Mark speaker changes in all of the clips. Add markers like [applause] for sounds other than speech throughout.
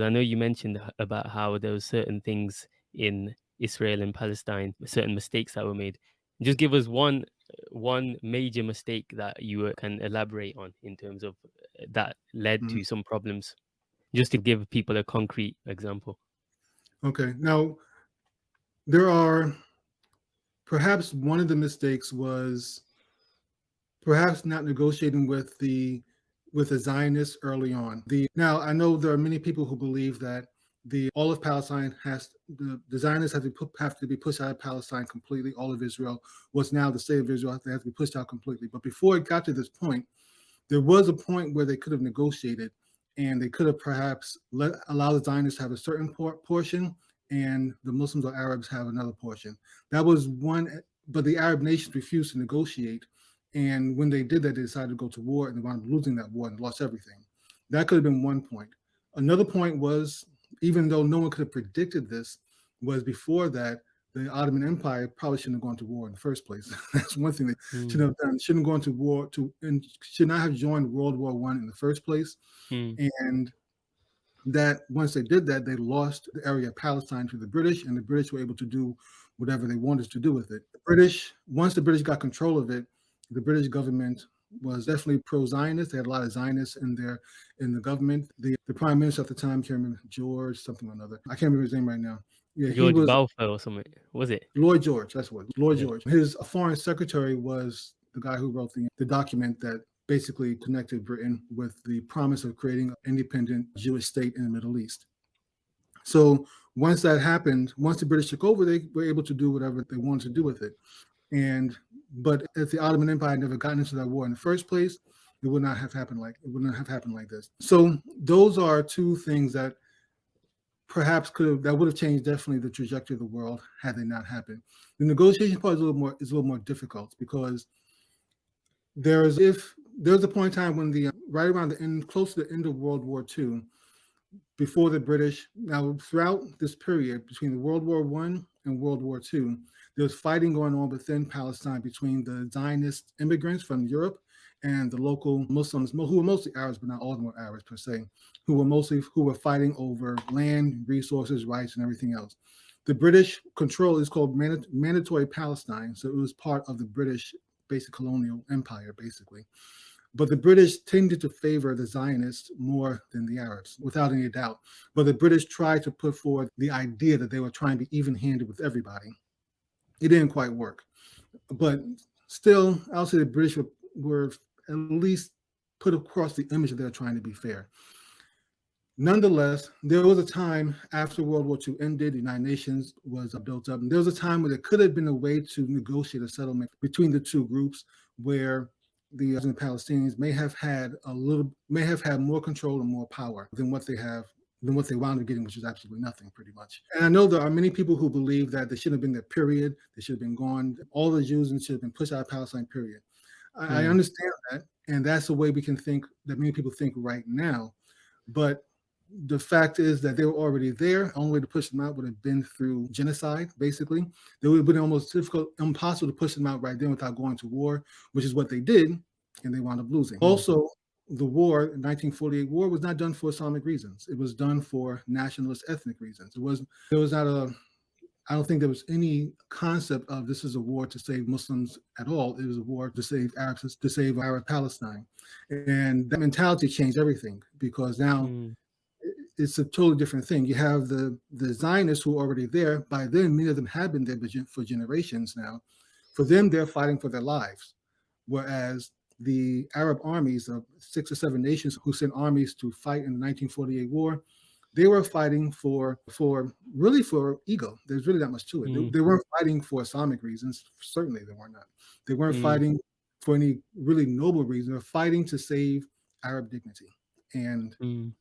Speaker 1: I know you mentioned about how there were certain things in Israel and Palestine, certain mistakes that were made. Just give us one one major mistake that you uh, can elaborate on in terms of uh, that led
Speaker 2: Mm.
Speaker 1: to some problems, just to give people a concrete example.
Speaker 2: Okay. Now, there are perhaps one of the mistakes was perhaps not negotiating with the with the Zionists early on. The now I know there are many people who believe that the all of Palestine has the, the Zionists have to put, have to be pushed out of Palestine completely. All of Israel, what's now the state of Israel, they have to be pushed out completely. But before it got to this point, there was a point where they could have negotiated, and they could have perhaps let allow the Zionists to have a certain por portion, and the Muslims or Arabs have another portion. That was one, but the Arab nations refused to negotiate. And when they did that, they decided to go to war and they wound up losing that war and lost everything. That could have been one point. Another point was, even though no one could have predicted this, was before that, the Ottoman Empire probably shouldn't have gone to war in the first place. [laughs] That's one thing they
Speaker 1: Mm.
Speaker 2: should have done. Shouldn't have gone to war to and should not have joined World War One in the first place.
Speaker 1: Mm.
Speaker 2: And that once they did that, they lost the area of Palestine to the British, and the British were able to do whatever they wanted to do with it. The British, once the British got control of it, the British government was definitely pro-Zionist. They had a lot of Zionists in their in the government. The the prime minister at the time, can't remember George something or another. I can't remember his name right now. Yeah,
Speaker 1: George
Speaker 2: he was
Speaker 1: Balfour or something, was it?
Speaker 2: Lloyd George. That's what Lloyd
Speaker 1: Yeah.
Speaker 2: George. His foreign secretary was the guy who wrote the the document that basically connected Britain with the promise of creating an independent Jewish state in the Middle East. So once that happened, once the British took over, they were able to do whatever they wanted to do with it. And but if the Ottoman Empire had never gotten into that war in the first place, it would not have happened like it would not have happened like this. So those are two things that perhaps could have that would have changed definitely the trajectory of the world had they not happened. The negotiation part is a little more is a little more difficult because there is if there's a point in time when the right around the end close to the end of World War II, before the British now throughout this period between the World War One and World War II, there was fighting going on within Palestine between the Zionist immigrants from Europe and the local Muslims, who were mostly Arabs, but not all of them were Arabs per se, who were mostly who were fighting over land, resources, rights, and everything else. The British control is called Mand Mandatory Palestine, so it was part of the British basic colonial empire, basically. But the British tended to favor the Zionists more than the Arabs, without any doubt. But the British tried to put forward the idea that they were trying to be even-handed with everybody. It didn't quite work. But still, I'll say the British were, were at least put across the image that they're trying to be fair. Nonetheless, there was a time after World War II ended, the United Nations was uh, built up, and there was a time where there could have been a way to negotiate a settlement between the two groups where the uh, Palestinians may have had a little, may have had more control and more power than what they have, than what they wound up getting, which was absolutely nothing, pretty much. And I know there are many people who believe that they should have been there, period. They should have been gone. All the Jews should have been pushed out of Palestine, period. I, I
Speaker 1: Mm.
Speaker 2: understand that, and that's the way we can think, that many people think right now. But the fact is that they were already there. The only way to push them out would have been through genocide, basically. It would have been almost difficult, impossible to push them out right then without going to war, which is what they did, and they wound up losing.
Speaker 1: Mm.
Speaker 2: Also, the war, 1948 war, was not done for Islamic reasons. It was done for nationalist ethnic reasons. It was there was not a I don't think there was any concept of this is a war to save Muslims at all. It was a war to save Arabs, to save Arab Palestine. And that mentality changed everything because now
Speaker 1: Mm.
Speaker 2: it's a totally different thing. You have the the Zionists who are already there. By then, many of them have been there for generations now. For them, they're fighting for their lives, whereas the Arab armies of six or seven nations who sent armies to fight in the 1948 war, they were fighting for for really for ego. There's really not much to it. They,
Speaker 1: Mm.
Speaker 2: they weren't fighting for Islamic reasons. Certainly, they were not. They weren't
Speaker 1: Mm.
Speaker 2: fighting for any really noble reason. They're fighting to save Arab dignity, and
Speaker 1: Mm.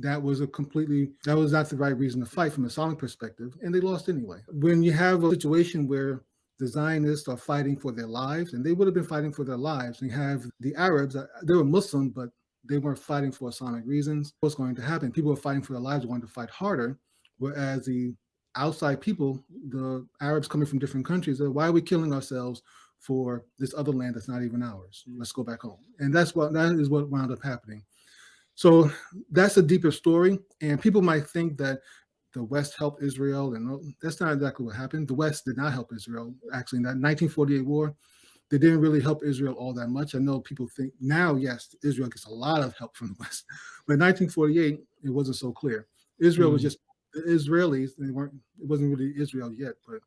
Speaker 2: that was a completely that was not the right reason to fight from a Islamic perspective, and they lost anyway. When you have a situation where the Zionists are fighting for their lives, and they would have been fighting for their lives, and you have the Arabs, uh, they were Muslim, but they weren't fighting for Islamic reasons. What's going to happen? People are fighting for their lives, wanting to fight harder, whereas the outside people, the Arabs coming from different countries, are why are we killing ourselves for this other land that's not even ours? Let's go back home. And that's what that is what wound up happening. So that's a deeper story. And people might think that the West helped Israel, and that's not exactly what happened. The West did not help Israel. Actually, in that 1948 war, they didn't really help Israel all that much. I know people think now, yes, Israel gets a lot of help from the West, but in 1948, it wasn't so clear. Israel mm. was just the Israelis. They weren't. It wasn't really Israel yet, but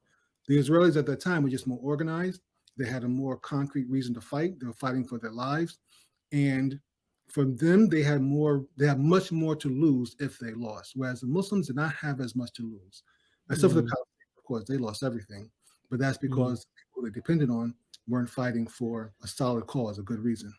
Speaker 2: the Israelis at that time were just more organized. They had a more concrete reason to fight. They were fighting for their lives, and from them, they had more, they had much more to lose if they lost, whereas the Muslims did not have as much to lose. Except mm for the mm. Caliphate, of course, they lost everything, but that's mm. because mm the people they depended on weren't fighting for a solid cause, a good reason.